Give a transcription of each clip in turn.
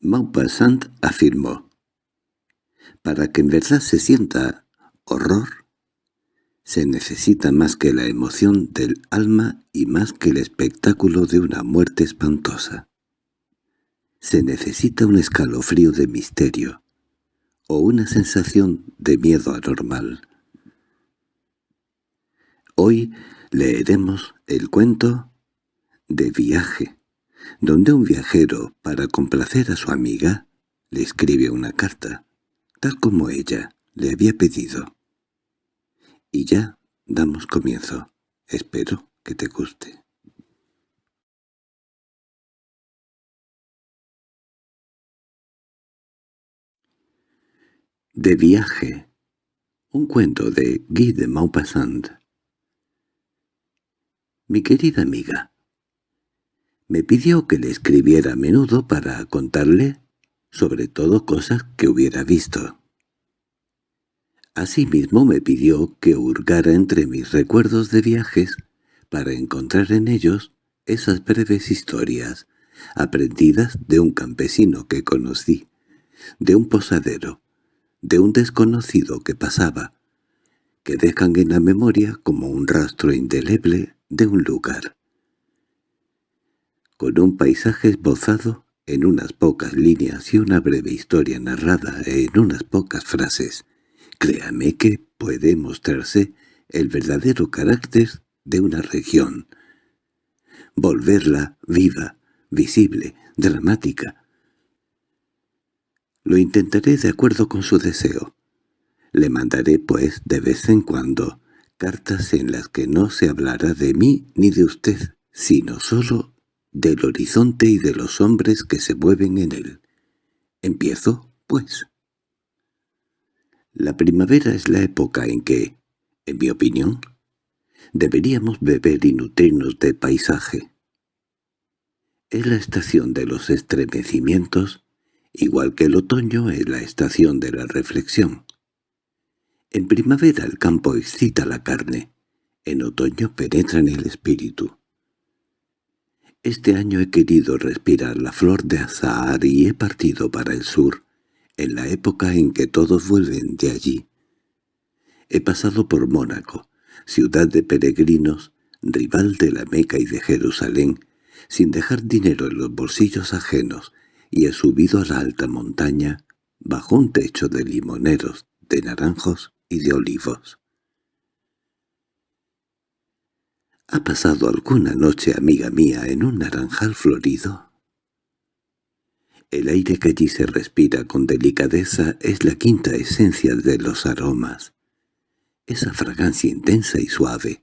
Maupassant afirmó, «Para que en verdad se sienta horror, se necesita más que la emoción del alma y más que el espectáculo de una muerte espantosa. Se necesita un escalofrío de misterio, o una sensación de miedo anormal. Hoy leeremos el cuento de viaje, donde un viajero, para complacer a su amiga, le escribe una carta, tal como ella le había pedido. Y ya damos comienzo. Espero que te guste. De viaje. Un cuento de Guy de Maupassant. Mi querida amiga, me pidió que le escribiera a menudo para contarle sobre todo cosas que hubiera visto. Asimismo me pidió que hurgara entre mis recuerdos de viajes para encontrar en ellos esas breves historias aprendidas de un campesino que conocí, de un posadero, de un desconocido que pasaba, que dejan en la memoria como un rastro indeleble de un lugar con un paisaje esbozado en unas pocas líneas y una breve historia narrada en unas pocas frases, créame que puede mostrarse el verdadero carácter de una región. Volverla viva, visible, dramática. Lo intentaré de acuerdo con su deseo. Le mandaré, pues, de vez en cuando, cartas en las que no se hablará de mí ni de usted, sino solo del horizonte y de los hombres que se mueven en él. Empiezo, pues. La primavera es la época en que, en mi opinión, deberíamos beber y nutrirnos de paisaje. Es la estación de los estremecimientos, igual que el otoño es la estación de la reflexión. En primavera el campo excita la carne, en otoño penetra en el espíritu. Este año he querido respirar la flor de azahar y he partido para el sur, en la época en que todos vuelven de allí. He pasado por Mónaco, ciudad de peregrinos, rival de la Meca y de Jerusalén, sin dejar dinero en los bolsillos ajenos, y he subido a la alta montaña, bajo un techo de limoneros, de naranjos y de olivos. ¿Ha pasado alguna noche, amiga mía, en un naranjal florido? El aire que allí se respira con delicadeza es la quinta esencia de los aromas. Esa fragancia intensa y suave,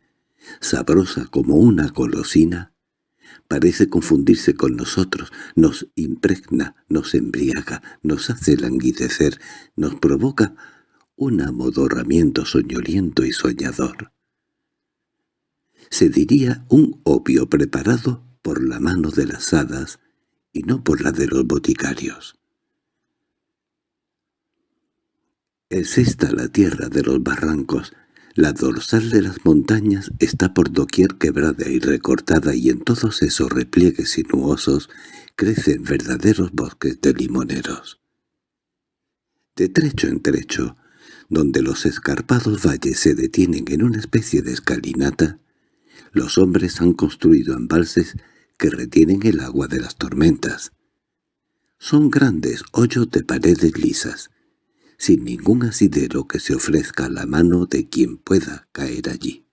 sabrosa como una golosina, parece confundirse con nosotros, nos impregna, nos embriaga, nos hace languidecer, nos provoca un amodorramiento soñoliento y soñador se diría un opio preparado por la mano de las hadas y no por la de los boticarios. Es esta la tierra de los barrancos, la dorsal de las montañas está por doquier quebrada y recortada y en todos esos repliegues sinuosos crecen verdaderos bosques de limoneros. De trecho en trecho, donde los escarpados valles se detienen en una especie de escalinata, los hombres han construido embalses que retienen el agua de las tormentas. Son grandes hoyos de paredes lisas, sin ningún asidero que se ofrezca a la mano de quien pueda caer allí.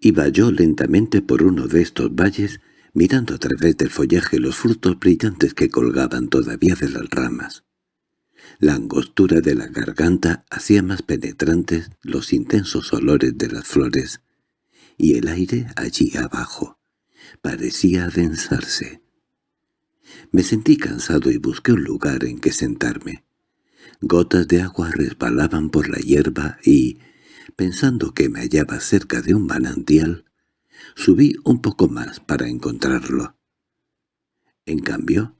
Iba yo lentamente por uno de estos valles, mirando a través del follaje los frutos brillantes que colgaban todavía de las ramas. La angostura de la garganta hacía más penetrantes los intensos olores de las flores, y el aire allí abajo parecía adensarse. Me sentí cansado y busqué un lugar en que sentarme. Gotas de agua resbalaban por la hierba y, pensando que me hallaba cerca de un manantial, subí un poco más para encontrarlo. En cambio,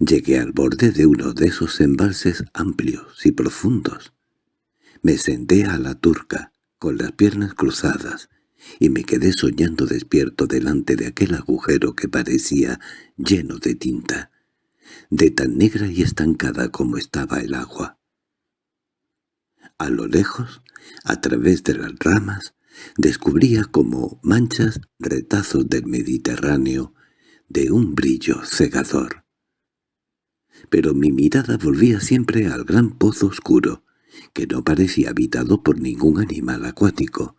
llegué al borde de uno de esos embalses amplios y profundos. Me senté a la turca, con las piernas cruzadas, y me quedé soñando despierto delante de aquel agujero que parecía lleno de tinta, de tan negra y estancada como estaba el agua. A lo lejos, a través de las ramas, descubría como manchas retazos del Mediterráneo de un brillo cegador. Pero mi mirada volvía siempre al gran pozo oscuro, que no parecía habitado por ningún animal acuático,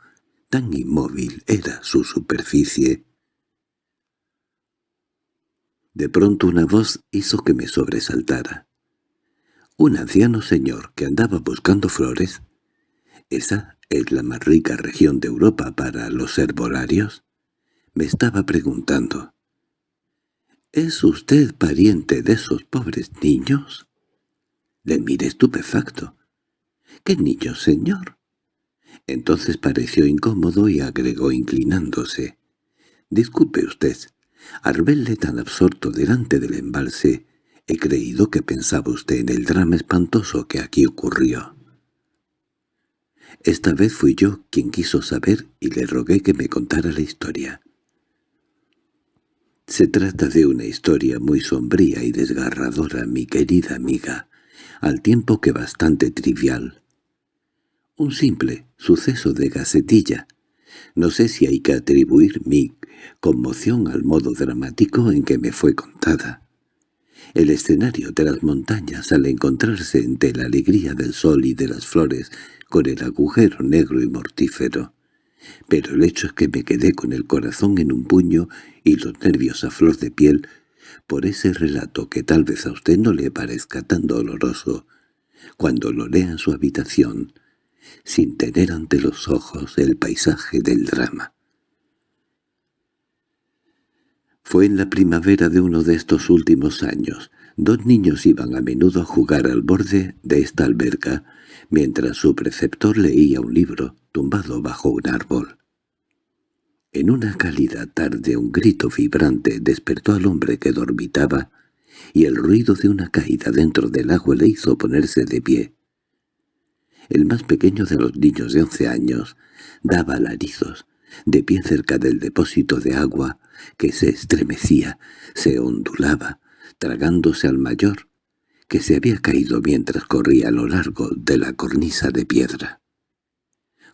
tan inmóvil era su superficie. De pronto una voz hizo que me sobresaltara. Un anciano señor que andaba buscando flores. Esa es la más rica región de Europa para los herbolarios. Me estaba preguntando. ¿Es usted pariente de esos pobres niños? Le miré estupefacto. —¿Qué niños, señor? Entonces pareció incómodo y agregó inclinándose. —Disculpe usted, al verle tan absorto delante del embalse, he creído que pensaba usted en el drama espantoso que aquí ocurrió. Esta vez fui yo quien quiso saber y le rogué que me contara la historia. Se trata de una historia muy sombría y desgarradora, mi querida amiga, al tiempo que bastante trivial. Un simple suceso de gacetilla. No sé si hay que atribuir mi conmoción al modo dramático en que me fue contada. El escenario de las montañas al encontrarse entre la alegría del sol y de las flores con el agujero negro y mortífero. Pero el hecho es que me quedé con el corazón en un puño y los nervios a flor de piel por ese relato que tal vez a usted no le parezca tan doloroso cuando lo lea en su habitación, sin tener ante los ojos el paisaje del drama. Fue en la primavera de uno de estos últimos años. Dos niños iban a menudo a jugar al borde de esta alberca, mientras su preceptor leía un libro, tumbado bajo un árbol. En una cálida tarde un grito vibrante despertó al hombre que dormitaba, y el ruido de una caída dentro del agua le hizo ponerse de pie. El más pequeño de los niños de once años daba alaridos, de pie cerca del depósito de agua, que se estremecía, se ondulaba, tragándose al mayor, que se había caído mientras corría a lo largo de la cornisa de piedra.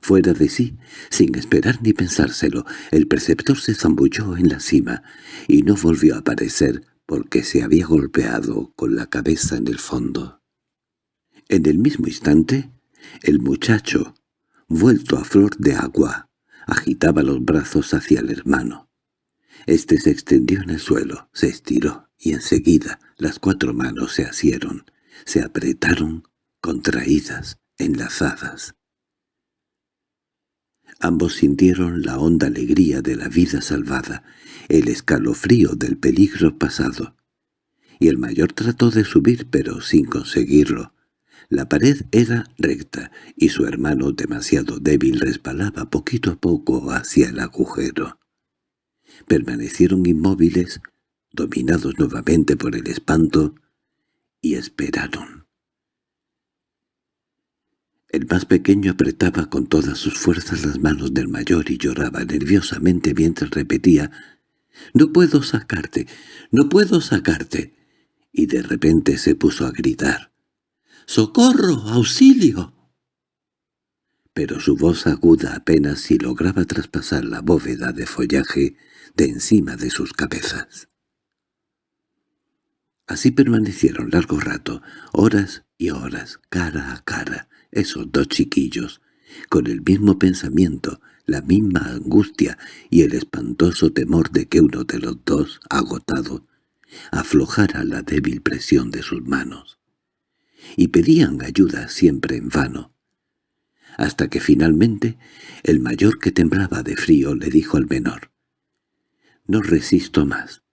Fuera de sí, sin esperar ni pensárselo, el preceptor se zambulló en la cima y no volvió a aparecer porque se había golpeado con la cabeza en el fondo. En el mismo instante, el muchacho, vuelto a flor de agua, agitaba los brazos hacia el hermano. Este se extendió en el suelo, se estiró, y enseguida las cuatro manos se asieron, se apretaron, contraídas, enlazadas. Ambos sintieron la honda alegría de la vida salvada, el escalofrío del peligro pasado. Y el mayor trató de subir, pero sin conseguirlo. La pared era recta, y su hermano, demasiado débil, resbalaba poquito a poco hacia el agujero. Permanecieron inmóviles, dominados nuevamente por el espanto, y esperaron. El más pequeño apretaba con todas sus fuerzas las manos del mayor y lloraba nerviosamente mientras repetía «¡No puedo sacarte! ¡No puedo sacarte!» y de repente se puso a gritar «¡Socorro! ¡Auxilio!» Pero su voz aguda apenas si lograba traspasar la bóveda de follaje de encima de sus cabezas. Así permanecieron largo rato, horas y horas, cara a cara, esos dos chiquillos, con el mismo pensamiento, la misma angustia y el espantoso temor de que uno de los dos, agotado, aflojara la débil presión de sus manos. Y pedían ayuda siempre en vano. Hasta que finalmente el mayor que temblaba de frío le dijo al menor, «No resisto más.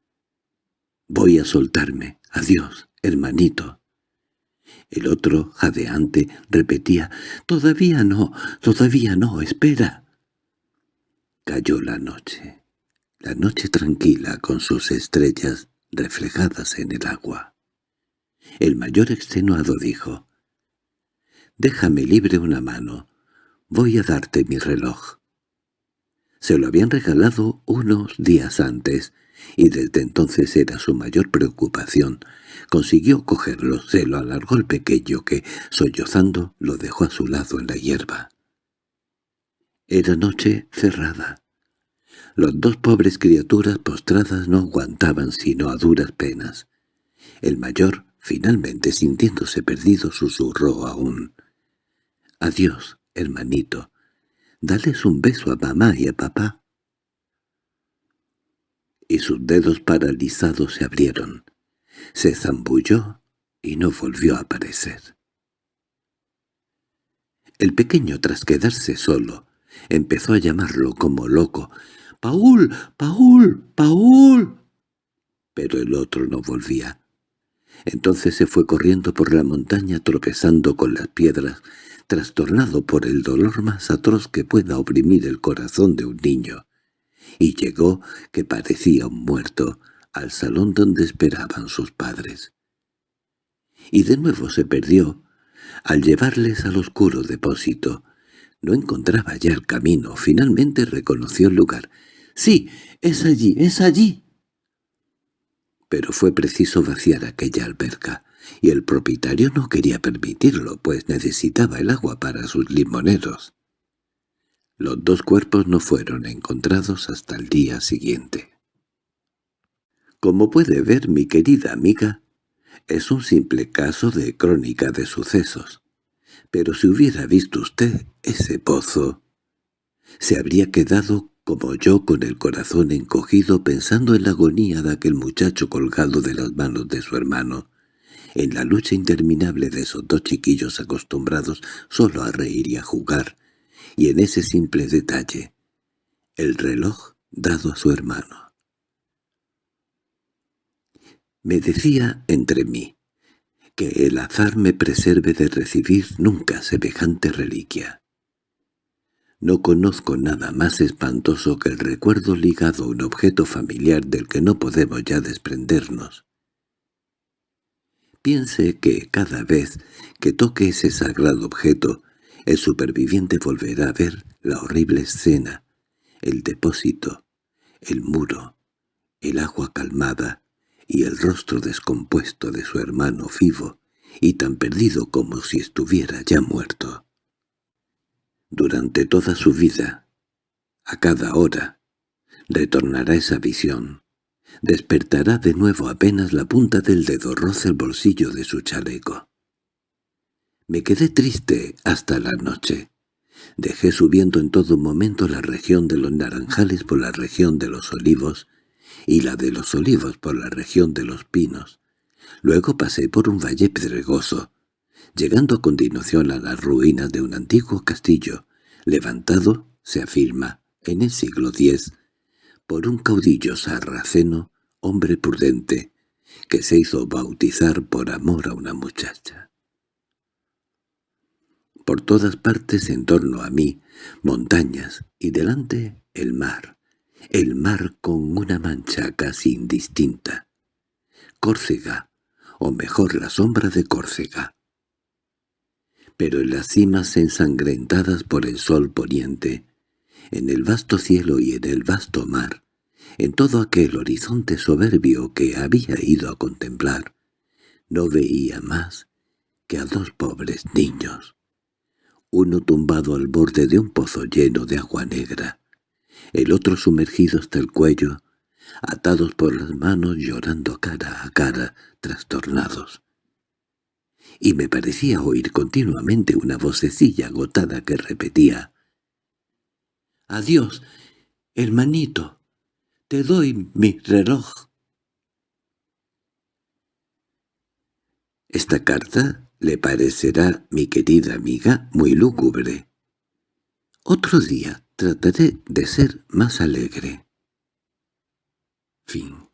Voy a soltarme. Adiós, hermanito». El otro, jadeante, repetía, «Todavía no, todavía no, espera». Cayó la noche, la noche tranquila con sus estrellas reflejadas en el agua. El mayor extenuado dijo, «Déjame libre una mano, voy a darte mi reloj». Se lo habían regalado unos días antes, y desde entonces era su mayor preocupación. Consiguió cogerlo, se lo alargó el pequeño que, sollozando, lo dejó a su lado en la hierba. Era noche cerrada. Los dos pobres criaturas postradas no aguantaban sino a duras penas. El mayor, finalmente sintiéndose perdido, susurró aún. «Adiós, hermanito. Dales un beso a mamá y a papá» y sus dedos paralizados se abrieron. Se zambulló y no volvió a aparecer. El pequeño, tras quedarse solo, empezó a llamarlo como loco. «¡Paul! ¡Paul! ¡Paul!» Pero el otro no volvía. Entonces se fue corriendo por la montaña tropezando con las piedras, trastornado por el dolor más atroz que pueda oprimir el corazón de un niño y llegó, que parecía un muerto, al salón donde esperaban sus padres. Y de nuevo se perdió. Al llevarles al oscuro depósito, no encontraba ya el camino. Finalmente reconoció el lugar. «¡Sí, es allí, es allí!» Pero fue preciso vaciar aquella alberca, y el propietario no quería permitirlo, pues necesitaba el agua para sus limoneros. Los dos cuerpos no fueron encontrados hasta el día siguiente. Como puede ver mi querida amiga, es un simple caso de crónica de sucesos. Pero si hubiera visto usted ese pozo, se habría quedado como yo con el corazón encogido pensando en la agonía de aquel muchacho colgado de las manos de su hermano, en la lucha interminable de esos dos chiquillos acostumbrados solo a reír y a jugar, y en ese simple detalle, el reloj dado a su hermano. Me decía entre mí, que el azar me preserve de recibir nunca semejante reliquia. No conozco nada más espantoso que el recuerdo ligado a un objeto familiar del que no podemos ya desprendernos. Piense que cada vez que toque ese sagrado objeto el superviviente volverá a ver la horrible escena, el depósito, el muro, el agua calmada y el rostro descompuesto de su hermano vivo y tan perdido como si estuviera ya muerto. Durante toda su vida, a cada hora, retornará esa visión. Despertará de nuevo apenas la punta del dedo roza el bolsillo de su chaleco. Me quedé triste hasta la noche. Dejé subiendo en todo momento la región de los naranjales por la región de los olivos y la de los olivos por la región de los pinos. Luego pasé por un valle pedregoso, llegando a continuación a las ruinas de un antiguo castillo, levantado, se afirma, en el siglo X, por un caudillo sarraceno, hombre prudente, que se hizo bautizar por amor a una muchacha. Por todas partes en torno a mí, montañas, y delante el mar. El mar con una mancha casi indistinta. Córcega, o mejor la sombra de Córcega. Pero en las cimas ensangrentadas por el sol poniente, en el vasto cielo y en el vasto mar, en todo aquel horizonte soberbio que había ido a contemplar, no veía más que a dos pobres niños uno tumbado al borde de un pozo lleno de agua negra, el otro sumergido hasta el cuello, atados por las manos llorando cara a cara, trastornados. Y me parecía oír continuamente una vocecilla agotada que repetía «Adiós, hermanito, te doy mi reloj». Esta carta le parecerá, mi querida amiga, muy lúgubre. Otro día trataré de ser más alegre. Fin